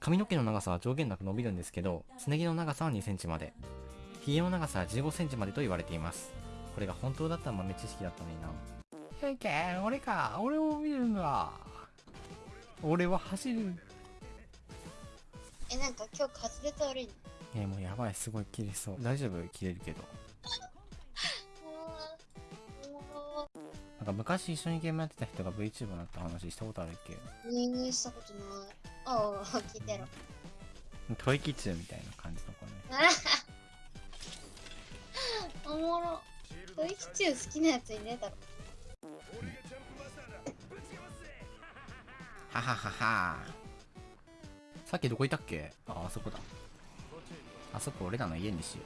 髪の毛の長さは上限なく伸びるんですけど、すね毛の長さは2センチまで。髭の長さは15センチまでと言われています。これが本当だったら豆知識だったのにな。いけ俺か俺を見るんだ俺は走る。え、なんか今日滑舌悪いの？えー、もうやばい、すごい切れそう。大丈夫？切れるけど。か昔一緒にゲームやってた人が VTuber になった話したことあるっけ？リングしたことない。ああ、聞いてろ。吐息中みたいな感じの子ね。おもろ。トイキチュー好きなやついねえだろ。ははははさっきどこいたっけ？あ、あそこだ。あそこ俺らの家にしよ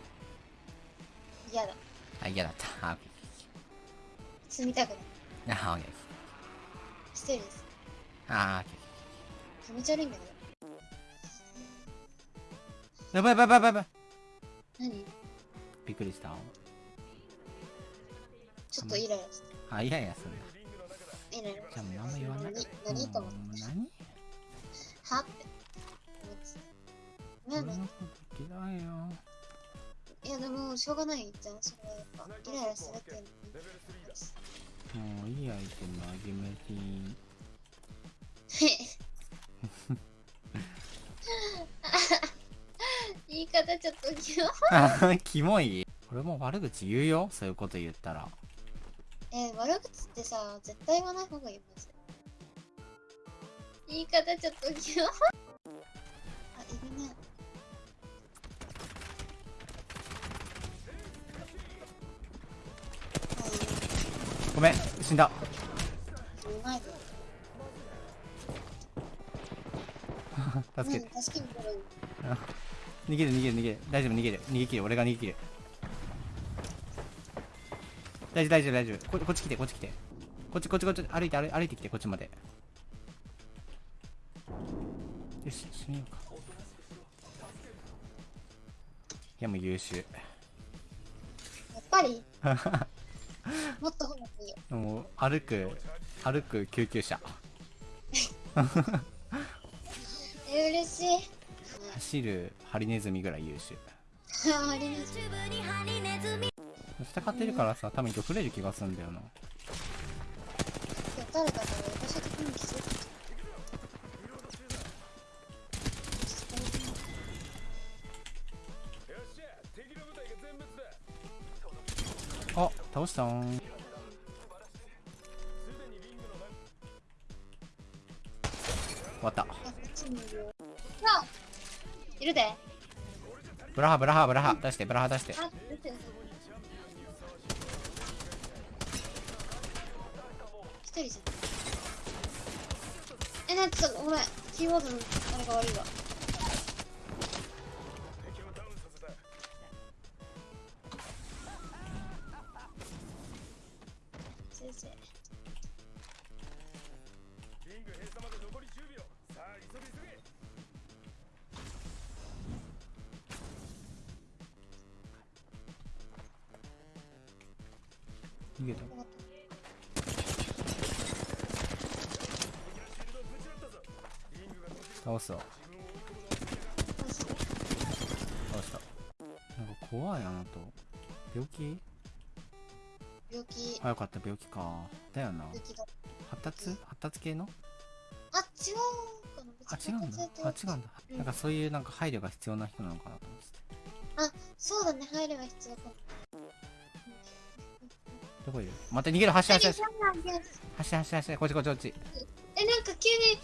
嫌だ。う。あ、嫌だった。あ、住みたくない。あ、オッケ一人です。ー。あ、オッケ気持ち悪いんだけど。ー。やばいやばいやばいやばい。何？びっくりした。ちょっとイライラして。あ、いやいや、そんな。イライラじゃあもう言わない。何？何と思って。何？はっ？て思ってた。なんだ俺のこと嫌いよ。いやでもしょうがないじゃんそれはやっぱイライラするっていうのはもういいアイテムあげめていい。言い方ちょっとキモあキモい。俺も悪口言うよ。そういうこと言ったら。えー、悪口ってさ絶対言わない方がいいマジで。言い方ちょっとキモあい死んだ。助け。助け逃げる逃げる逃げる。大丈夫逃げる。逃げ切る。俺が逃げ切る。大丈夫大丈夫大丈夫。ここっち来てこっち来て。こっちこっちこっち。歩いて歩い歩いてきてこっちまで。よし閉めようか。いやもう優秀。やっぱり？もっと褒めていいよもう歩く歩く救急車。え嬉しい。走るハリネズミぐらい優秀。あありがとう。戦ってるからさ多分今日触れる気がするんだよな。誰かかあ倒した。ーん終わった。いるで。あブラハブラハブラハ。出してブラハ出して。えなんかごめん。キーボードのあれが悪いわリング閉鎖まで残り10秒さあ急げ急げ逃げた。倒すわ倒した。なんか怖いあなた。病気病気。あよかった病気か。だよな。病気だ。発達？発達系の？あ違うかな。あ違うんだ。あ違うんだ。うん。なんかそういうなんか配慮が必要な人なのかなと思ってて。そうだね。配慮が必要かも。どこいるまた逃げる。走れ走れ走走れ走れ走れこっちこっちこっち。えなんか急に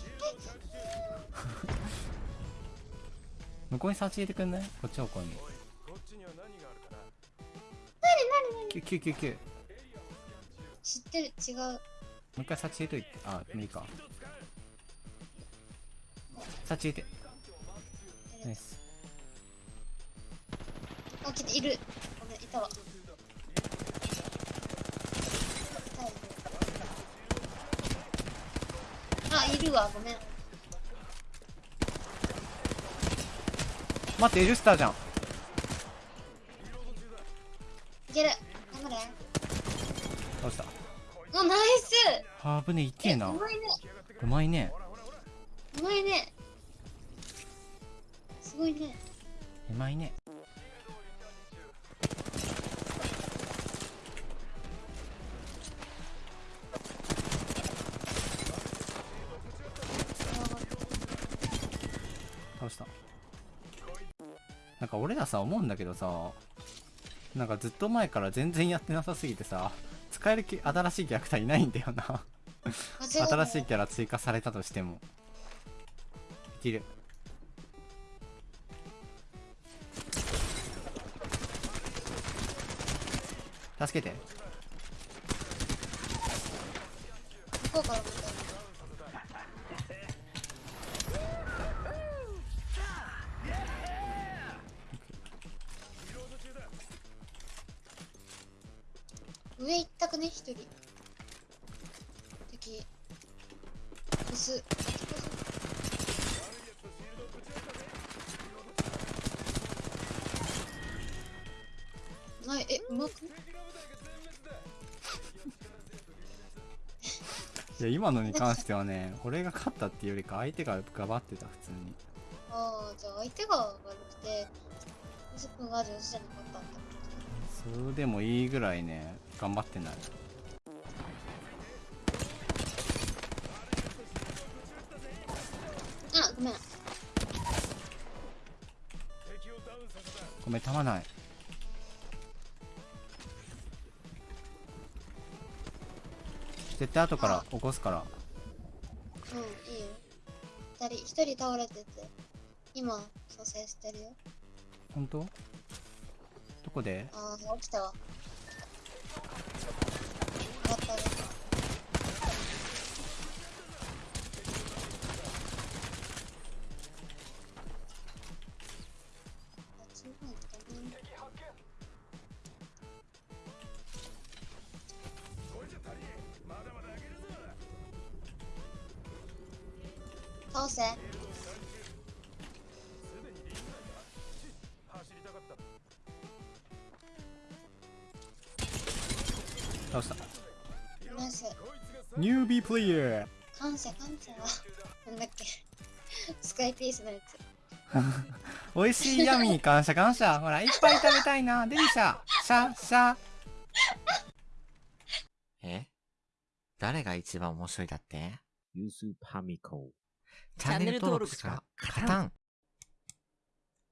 向こうに差し入れてくんない？こっち方向に。キュキュキュキュも知ってる違う。う一回差し入れといて。あもういいか。差し入れて。ナイス。あ来ている。ごめんいたわ。あいるわ。ごめん。待ってエルスターじゃん。いけるあぶねいけえなうまいねうまいねうまいねごいね。うまいね。倒した。なんか俺らさ、思うんだけどさ、なんかずっと前から全然やってなさすぎてさ、使えるき新しいキャラクターいないんだよな。新しいキャラ追加されたとしても。できる。助けて。向こうから見た。上一択ね、一人。敵。薄。ない、え、うまくね？いや、今のに関してはね、俺が勝ったっていうよりか相手が頑張ってた、普通に。ああ、じゃあ相手が悪くて、ゆずくんが上手じゃなかったんだ。それでもいいぐらいね、頑張ってない。あ、ごめん。ごめん、たまない。絶対後から起こすから。うん、いいよ。二人、一人倒れてて、今、蘇生してるよ。本当？どこでああ、起きたわ。倒せ。倒した。ナイス。ニュービープレイヤー感謝感謝。なんだっけ。スカイピースのやつ。美味しいヤミー感謝感謝ほら、いっぱい食べたいなデリシャシャシャえ？誰が一番面白いだって？ユースパミコ。チャンネル登録しか勝たん